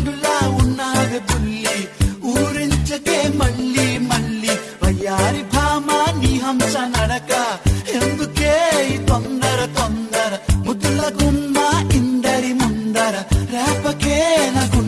పండులా ఉన్నావే బుల్లి. ఊరించకే మళ్ళీ మళ్ళీ. వయ్యారి భామ నీ హంస నడక. ఎందుకే తొందర తొందర? ముద్దుల గుమ్మ ఇందరి ముందర. రేపకే నాకు